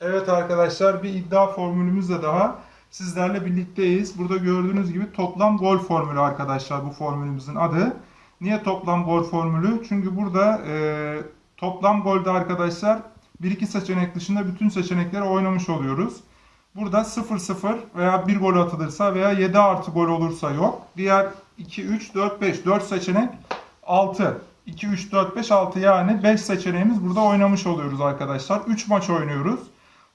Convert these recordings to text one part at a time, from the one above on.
Evet arkadaşlar bir iddia formülümüzle daha sizlerle birlikteyiz. Burada gördüğünüz gibi toplam gol formülü arkadaşlar bu formülümüzün adı. Niye toplam gol formülü? Çünkü burada e, toplam golde arkadaşlar 1-2 seçenek dışında bütün seçenekleri oynamış oluyoruz. Burada 0-0 veya 1 gol atılırsa veya 7 artı gol olursa yok. Diğer 2, 3, 4, 5, 4 seçenek 6. 2, 3, 4, 5, 6 yani 5 seçeneğimiz burada oynamış oluyoruz arkadaşlar. 3 maç oynuyoruz.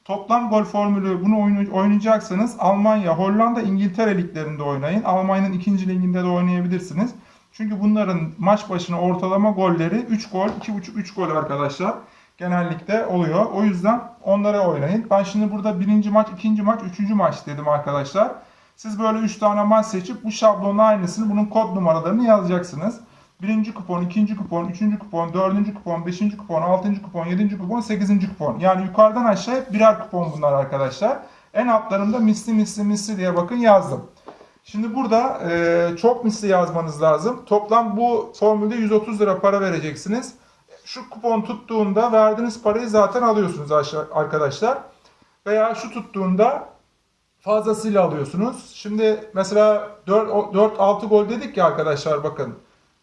Toplam gol formülü bunu oynayacaksanız Almanya, Hollanda, İngiltere liglerinde oynayın. Almanya'nın ikinci liginde de oynayabilirsiniz. Çünkü bunların maç başına ortalama golleri 3 gol, 2,5-3 gol arkadaşlar. Genellikle oluyor. O yüzden onlara oynayın. Ben şimdi burada birinci maç, ikinci maç, üçüncü maç dedim arkadaşlar. Siz böyle 3 tane maç seçip bu şablonun aynısını bunun kod numaralarını yazacaksınız. Birinci kupon, ikinci kupon, üçüncü kupon, dördüncü kupon, beşinci kupon, altıncı kupon, yedinci kupon, sekizinci kupon. Yani yukarıdan aşağıya hep birer kupon bunlar arkadaşlar. En altlarında misli misli misli diye bakın yazdım. Şimdi burada e, çok misli yazmanız lazım. Toplam bu formülde 130 lira para vereceksiniz. Şu kupon tuttuğunda verdiğiniz parayı zaten alıyorsunuz aşağı- arkadaşlar. Veya şu tuttuğunda fazlasıyla alıyorsunuz. Şimdi mesela 4-6 gol dedik ya arkadaşlar bakın.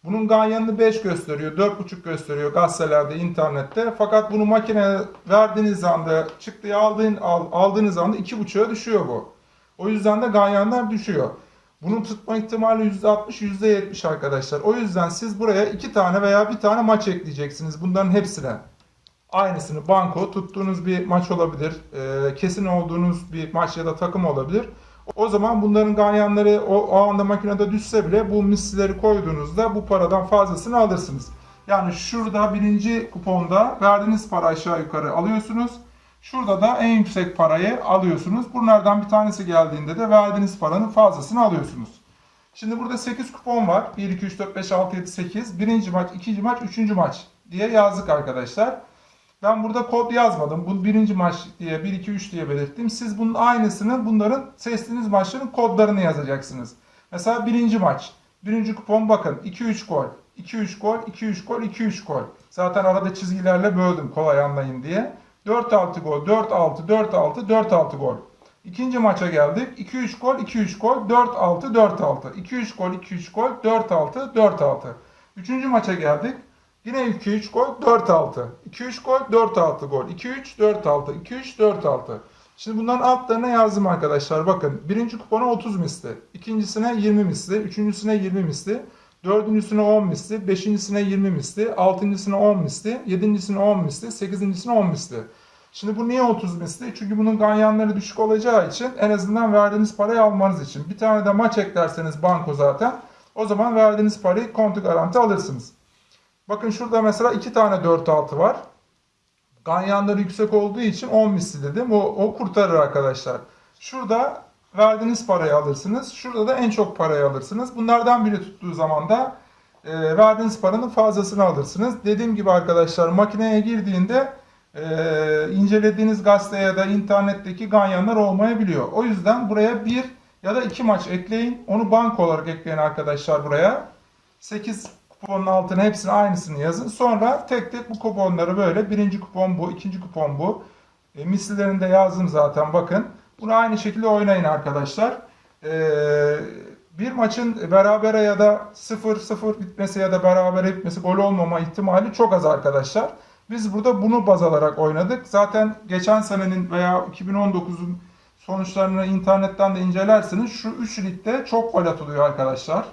Bunun ganyanını 5 gösteriyor, 4.5 gösteriyor gazetelerde, internette. Fakat bunu makineye verdiğiniz anda, çıktığı aldığın, al- aldığınız anda 2.5'a düşüyor bu. O yüzden de ganyanlar düşüyor. Bunun tutma ihtimali %60, %70 arkadaşlar. O yüzden siz buraya 2 tane veya bir tane maç ekleyeceksiniz bunların hepsine. Aynısını banko tuttuğunuz bir maç olabilir. kesin olduğunuz bir maç ya da takım olabilir. O zaman bunların ganyanları o, o anda makinede düşse bile bu mislileri koyduğunuzda bu paradan fazlasını alırsınız. Yani şurada birinci kuponda verdiğiniz para aşağı yukarı alıyorsunuz. Şurada da en yüksek parayı alıyorsunuz. Bunlardan bir tanesi geldiğinde de verdiğiniz paranın fazlasını alıyorsunuz. Şimdi burada 8 kupon var. 1, 2, 3, 4, 5, 6, 7, 8. Birinci maç, ikinci maç, üçüncü maç diye yazdık arkadaşlar. Ben burada kod yazmadım. Bu birinci maç diye 1 2 3 diye belirttim. Siz bunun aynısını bunların seçtiğiniz maçların kodlarını yazacaksınız. Mesela birinci maç. Birinci kupon bakın 2 3 gol. 2 3 gol, 2 3 gol, 2 3 gol. Zaten arada çizgilerle böldüm kolay anlayın diye. 4 6 gol, 4 6, 4 6, 4 6 gol. İkinci maça geldik. 2 3 gol, 2 3 gol, 4 6, 4 6. 2 3 gol, 2 3 gol, 4 6, 4 6. Üçüncü maça geldik. Yine 2-3 gol 4-6. 2-3 gol 4-6 gol. 2-3 4-6. 2-3 4-6. Şimdi bunların altlarına yazdım arkadaşlar. Bakın birinci kupona 30 misli. ikincisine 20 misli. Üçüncüsüne 20 misli. Dördüncüsüne 10 misli. Beşincisine 20 misli. Altıncısına 10 misli. Yedincisine 10 misli. Sekizincisine 10 misli. Şimdi bu niye 30 misli? Çünkü bunun ganyanları düşük olacağı için en azından verdiğiniz parayı almanız için. Bir tane de maç eklerseniz banko zaten o zaman verdiğiniz parayı kontu garanti alırsınız. Bakın şurada mesela iki tane 4-6 var. Ganyanları yüksek olduğu için 10 misli dedim. O, o kurtarır arkadaşlar. Şurada verdiğiniz parayı alırsınız. Şurada da en çok parayı alırsınız. Bunlardan biri tuttuğu zaman da e, verdiğiniz paranın fazlasını alırsınız. Dediğim gibi arkadaşlar makineye girdiğinde e, incelediğiniz gazete ya da internetteki ganyanlar olmayabiliyor. O yüzden buraya bir ya da iki maç ekleyin. Onu banko olarak ekleyin arkadaşlar buraya. 8 kuponun altına hepsini aynısını yazın. Sonra tek tek bu kuponları böyle birinci kupon bu, ikinci kupon bu. E, mislilerini de yazdım zaten bakın. Bunu aynı şekilde oynayın arkadaşlar. E, bir maçın berabere ya da 0-0 bitmesi ya da berabere bitmesi gol olmama ihtimali çok az arkadaşlar. Biz burada bunu baz alarak oynadık. Zaten geçen senenin veya 2019'un sonuçlarını internetten de incelersiniz. Şu 3 ligde çok gol atılıyor arkadaşlar.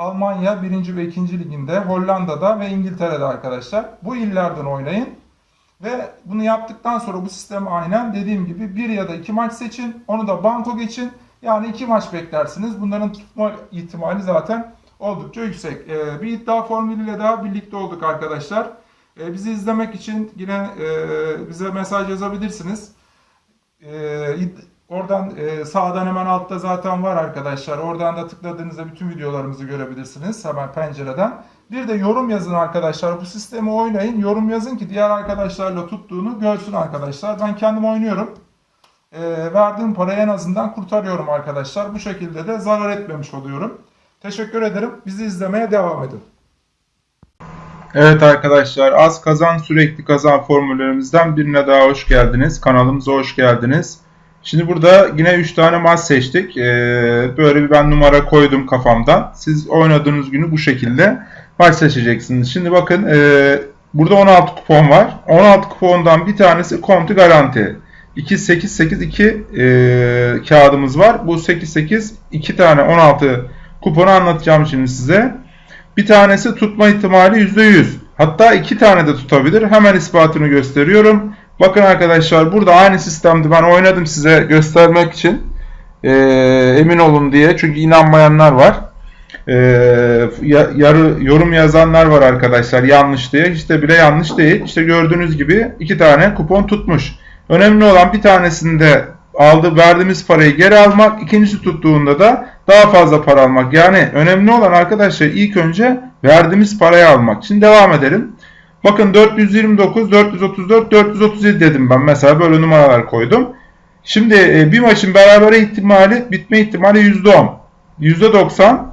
Almanya 1. ve 2. liginde, Hollanda'da ve İngiltere'de arkadaşlar. Bu illerden oynayın. Ve bunu yaptıktan sonra bu sistemi aynen dediğim gibi bir ya da iki maç seçin. Onu da banko geçin. Yani iki maç beklersiniz. Bunların tutma ihtimali zaten oldukça yüksek. Ee, bir iddia formülüyle daha birlikte olduk arkadaşlar. Ee, bizi izlemek için yine e, bize mesaj yazabilirsiniz. Ee, oradan e, sağdan hemen altta zaten var arkadaşlar. Oradan da tıkladığınızda bütün videolarımızı görebilirsiniz hemen pencereden. Bir de yorum yazın arkadaşlar. Bu sistemi oynayın. Yorum yazın ki diğer arkadaşlarla tuttuğunu görsün arkadaşlar. Ben kendim oynuyorum. Ee, verdiğim parayı en azından kurtarıyorum arkadaşlar. Bu şekilde de zarar etmemiş oluyorum. Teşekkür ederim. Bizi izlemeye devam edin. Evet arkadaşlar az kazan sürekli kazan formüllerimizden birine daha hoş geldiniz. Kanalımıza hoş geldiniz. Şimdi burada yine 3 tane maç seçtik. Ee, böyle bir ben numara koydum kafamdan. Siz oynadığınız günü bu şekilde maç seçeceksiniz. Şimdi bakın e, burada 16 kupon var. 16 kupondan bir tanesi konti garanti. 2 8 8 2 e, kağıdımız var. Bu 8 8 2 tane 16 kuponu anlatacağım şimdi size. Bir tanesi tutma ihtimali %100. Hatta iki tane de tutabilir. Hemen ispatını gösteriyorum. Bakın arkadaşlar burada aynı sistemde ben oynadım size göstermek için. Ee, emin olun diye. Çünkü inanmayanlar var. Ee, yarı yorum yazanlar var arkadaşlar yanlış diye. İşte bile yanlış değil. İşte gördüğünüz gibi iki tane kupon tutmuş. Önemli olan bir tanesinde aldı verdiğimiz parayı geri almak. ikincisi tuttuğunda da daha fazla para almak. Yani önemli olan arkadaşlar ilk önce verdiğimiz parayı almak. Şimdi devam edelim. Bakın 429, 434, 437 dedim ben. Mesela böyle numaralar koydum. Şimdi e, bir maçın berabere ihtimali, bitme ihtimali %10. %90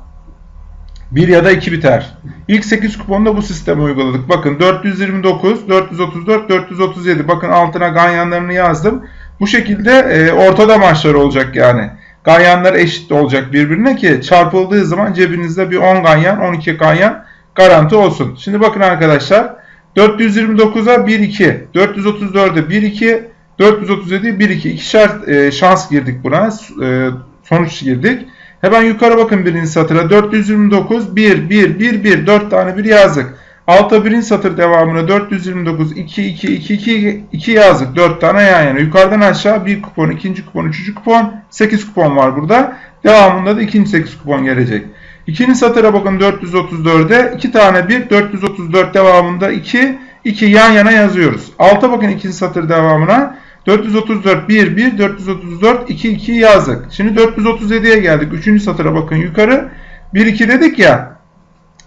1 ya da 2 biter. İlk 8 kuponda bu sistemi uyguladık. Bakın 429, 434, 437. Bakın altına ganyanlarını yazdım. Bu şekilde e, ortada maçlar olacak yani. Ganyanlar eşit olacak birbirine ki çarpıldığı zaman cebinizde bir 10 ganyan, 12 ganyan garanti olsun. Şimdi bakın arkadaşlar 429'a 1 2, 434'e 1 2, 437'ye 1 2. İkişer e, şans girdik buna. E, sonuç girdik. Hemen yukarı bakın birinci satıra. 429 1 1 1 1 4 tane bir yazdık. Alta birinci satır devamına 429 2 2 2 2 2 yazdık. 4 tane yan yana. Yukarıdan aşağı bir kupon, ikinci kupon, üçüncü kupon, 8 kupon var burada. Devamında da ikinci 8 kupon gelecek. İkinci satıra bakın 434'e 2 tane 1 434 devamında 2 2 yan yana yazıyoruz. Alta bakın ikinci satır devamına 434 1 1 434 2 2 yazdık. Şimdi 437'ye geldik. Üçüncü satıra bakın yukarı 1 2 dedik ya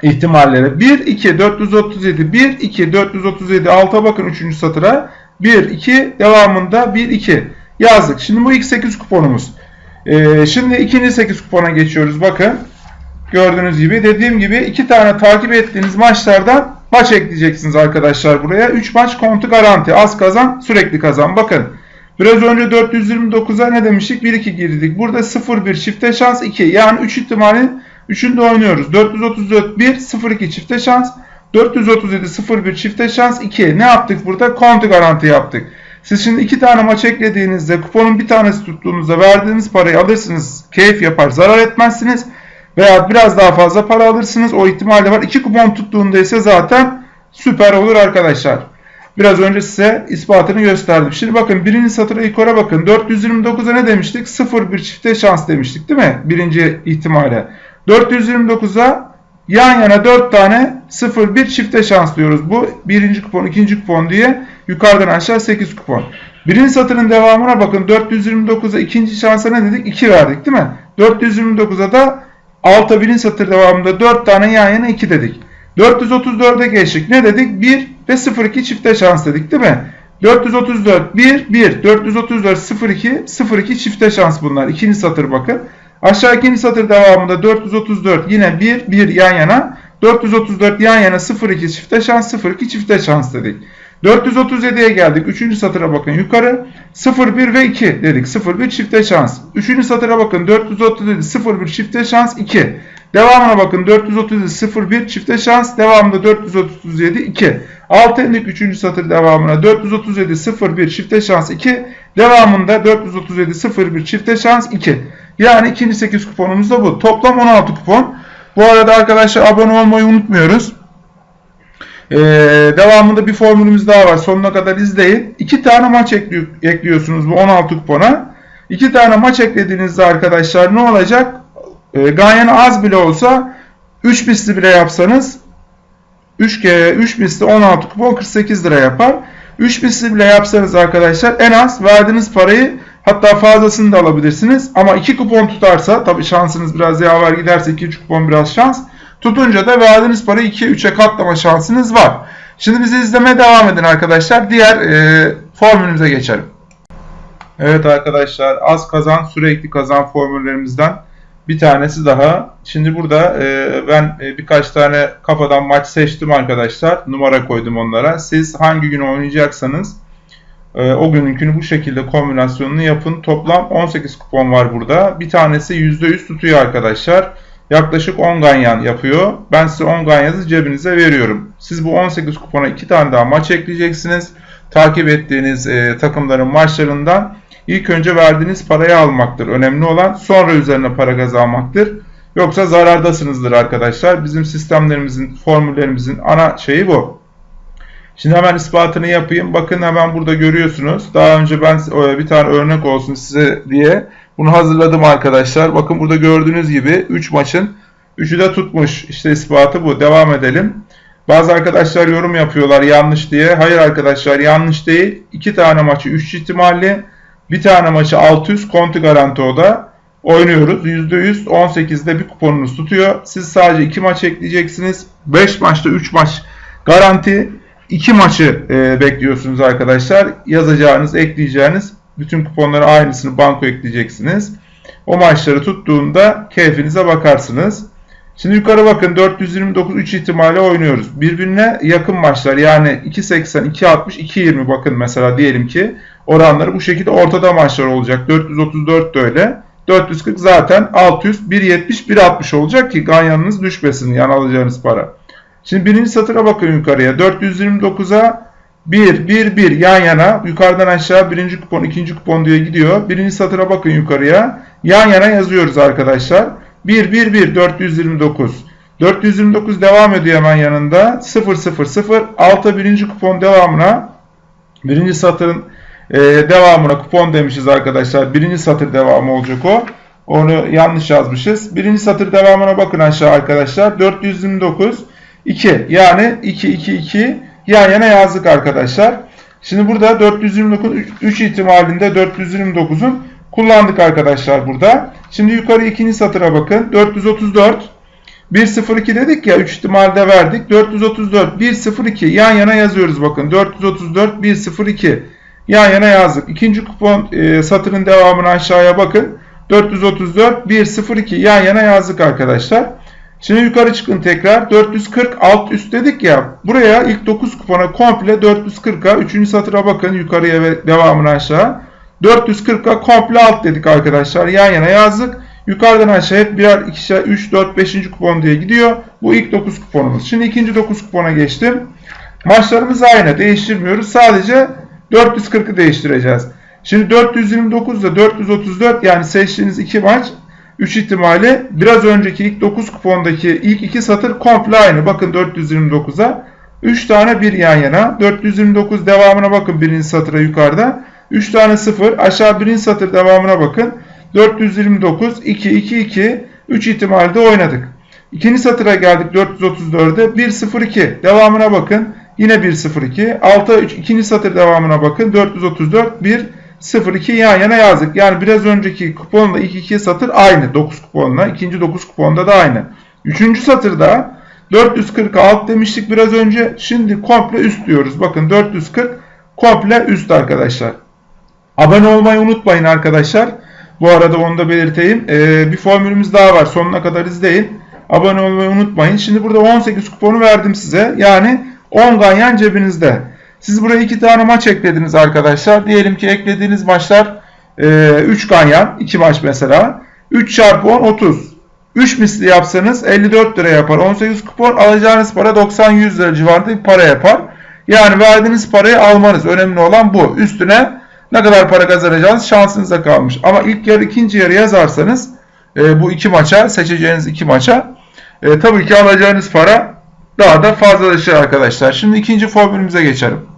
ihtimallere. 1 2 437 1 2 437 alta bakın 3. satıra 1 2 devamında 1 2 yazdık. Şimdi bu ilk 8 kuponumuz. Ee, şimdi ikinci 8 kupona geçiyoruz. Bakın gördüğünüz gibi dediğim gibi iki tane takip ettiğiniz maçlardan maç ekleyeceksiniz arkadaşlar buraya. 3 maç kontu garanti. Az kazan sürekli kazan. Bakın biraz önce 429'a ne demiştik? 1-2 girdik. Burada 0-1 çifte şans 2. Yani 3 ihtimali Üçünde oynuyoruz. 434 1 02 çifte şans. 437 01 çifte şans 2. Ne yaptık burada? Konti garanti yaptık. Siz şimdi iki tane maç eklediğinizde kuponun bir tanesi tuttuğunuzda verdiğiniz parayı alırsınız. Keyif yapar. Zarar etmezsiniz. Veya biraz daha fazla para alırsınız. O ihtimal de var. İki kupon tuttuğunda ise zaten süper olur arkadaşlar. Biraz önce size ispatını gösterdim. Şimdi bakın birinci satıra yukarı bakın. 429'a ne demiştik? 0-1 çifte şans demiştik değil mi? Birinci ihtimale. 429'a yan yana 4 tane 0-1 çifte şans diyoruz. Bu birinci kupon, ikinci kupon diye yukarıdan aşağı 8 kupon. Birinci satırın devamına bakın 429'a ikinci şansa ne dedik? 2 verdik değil mi? 429'a da alta birinci satır devamında 4 tane yan yana 2 dedik. 434'e geçtik. Ne dedik? 1 ve 02 çifte şans dedik değil mi? 434 1 1 434 02 02 çifte şans bunlar. İkinci satır bakın. Aşağı ikinci satır devamında 434 yine 1 1 yan yana 434 yan yana 02 çifte şans 02 çifte şans dedik. 437'ye geldik. Üçüncü satıra bakın yukarı. 01 ve 2 dedik. 01 çifte şans. Üçüncü satıra bakın. 437 01 çifte şans 2. Devamına bakın. 437 01 çifte şans. Devamında 437 2. Altı indik 3. satır devamına. 437 01 çifte şans 2. Devamında 437 01 çifte şans 2. Yani ikinci 8 kuponumuz da bu. Toplam 16 kupon. Bu arada arkadaşlar abone olmayı unutmuyoruz. Ee, devamında bir formülümüz daha var. Sonuna kadar izleyin. 2 tane maç ekli ekliyorsunuz bu 16 kupona. 2 tane maç eklediğinizde arkadaşlar ne olacak? Ee, Ganyan az bile olsa 3 misli bile yapsanız 3 kere 3 misli 16 kupon 48 lira yapar. 3 misli bile yapsanız arkadaşlar en az verdiğiniz parayı Hatta fazlasını da alabilirsiniz. Ama 2 kupon tutarsa tabi şansınız biraz yaver giderse 2-3 kupon biraz şans. Tutunca da verdiğiniz parayı 2'ye 3'e katlama şansınız var. Şimdi bizi izlemeye devam edin arkadaşlar. Diğer e, formülümüze geçelim. Evet arkadaşlar az kazan sürekli kazan formüllerimizden Bir tanesi daha. Şimdi burada e, ben e, birkaç tane kafadan maç seçtim arkadaşlar. Numara koydum onlara. Siz hangi gün oynayacaksanız e, o gününkünü bu şekilde kombinasyonunu yapın. Toplam 18 kupon var burada. Bir tanesi %100 tutuyor arkadaşlar. Yaklaşık 10 ganyan yapıyor. Ben size 10 ganyanı cebinize veriyorum. Siz bu 18 kupona 2 tane daha maç ekleyeceksiniz. Takip ettiğiniz e, takımların maçlarından ilk önce verdiğiniz parayı almaktır. Önemli olan sonra üzerine para kazanmaktır. Yoksa zarardasınızdır arkadaşlar. Bizim sistemlerimizin, formüllerimizin ana şeyi bu. Şimdi hemen ispatını yapayım. Bakın hemen burada görüyorsunuz. Daha önce ben e, bir tane örnek olsun size diye bunu hazırladım arkadaşlar. Bakın burada gördüğünüz gibi 3 maçın 3'ü de tutmuş. İşte ispatı bu. Devam edelim. Bazı arkadaşlar yorum yapıyorlar yanlış diye. Hayır arkadaşlar yanlış değil. 2 tane maçı 3 ihtimalli. Bir tane maçı 600 konti garanti oda oynuyoruz. %100 18'de bir kuponunuz tutuyor. Siz sadece 2 maç ekleyeceksiniz. 5 maçta 3 maç garanti. 2 maçı e, bekliyorsunuz arkadaşlar. Yazacağınız, ekleyeceğiniz bütün kuponları aynısını banko ekleyeceksiniz. O maçları tuttuğunda keyfinize bakarsınız. Şimdi yukarı bakın 429 3 ihtimalle oynuyoruz. Birbirine yakın maçlar yani 2.80, 2.60, 2.20 bakın mesela diyelim ki oranları bu şekilde ortada maçlar olacak. 434 de öyle. 440 zaten 600, 1.70, 1.60 olacak ki ganyanınız düşmesin yani alacağınız para. Şimdi birinci satıra bakın yukarıya. 429'a 1, 1, 1 yan yana yukarıdan aşağı birinci kupon, ikinci kupon diye gidiyor. Birinci satıra bakın yukarıya. Yan yana yazıyoruz arkadaşlar. 1, 1, 1, 429. 429 devam ediyor hemen yanında. 0, 0, 0. Alta birinci kupon devamına birinci satırın e, devamına kupon demişiz arkadaşlar. Birinci satır devamı olacak o. Onu yanlış yazmışız. Birinci satır devamına bakın aşağı arkadaşlar. 429 2 yani 2 2 2 yan yana yazdık arkadaşlar. Şimdi burada 429 3 ihtimalinde 429'un kullandık arkadaşlar burada. Şimdi yukarı ikinci satıra bakın. 434 102 dedik ya 3 ihtimalde verdik. 434 102 yan yana yazıyoruz bakın. 434 102 yan yana yazdık. İkinci kupon e, satırın devamını aşağıya bakın. 434 102 yan yana yazdık arkadaşlar. Şimdi yukarı çıkın tekrar. 440 alt üst dedik ya. Buraya ilk 9 kupona komple 440'a 3. satıra bakın yukarıya ve devamını aşağı. 440'a komple alt dedik arkadaşlar. Yan yana yazdık. Yukarıdan aşağı hep birer, ikişer, 3, 4, 5. kupon diye gidiyor. Bu ilk 9 kuponumuz. Şimdi ikinci 9 kupona geçtim. Maçlarımız aynı. Değiştirmiyoruz. Sadece 440'ı değiştireceğiz. Şimdi 429 ile 434 yani seçtiğiniz iki maç 3 ihtimali biraz önceki ilk 9 kupondaki ilk iki satır komple aynı. Bakın 429'a 3 tane 1 yan yana. 429 devamına bakın birinci satıra yukarıda. 3 tane 0 aşağı birinci satır devamına bakın. 429 2 2 2 3 ihtimalde oynadık. İkinci satıra geldik 434'e 1 0 2 devamına bakın. Yine 1 0 2 alta 3 ikinci satır devamına bakın. 434 1 0-2 yan yana yazdık. Yani biraz önceki kuponla ilk iki satır aynı 9 kuponla. ikinci 9 kuponda da aynı. Üçüncü satırda 440 alt demiştik biraz önce. Şimdi komple üst diyoruz. Bakın 440 komple üst arkadaşlar. Abone olmayı unutmayın arkadaşlar. Bu arada onu da belirteyim. Ee, bir formülümüz daha var. Sonuna kadar izleyin. Abone olmayı unutmayın. Şimdi burada 18 kuponu verdim size. Yani 10 ganyan cebinizde. Siz buraya iki tane maç eklediniz arkadaşlar. Diyelim ki eklediğiniz maçlar e, 3 ganyan. 2 maç mesela. 3 çarpı 10 30. 3 misli yapsanız 54 lira yapar. 18 kupon alacağınız para 90-100 lira civarında bir para yapar. Yani verdiğiniz parayı almanız. Önemli olan bu. Üstüne ne kadar para kazanacağınız şansınıza kalmış. Ama ilk yarı ikinci yarı yazarsanız e, bu iki maça seçeceğiniz iki maça e, tabii ki alacağınız para daha da fazlalaşır arkadaşlar. Şimdi ikinci formülümüze geçelim.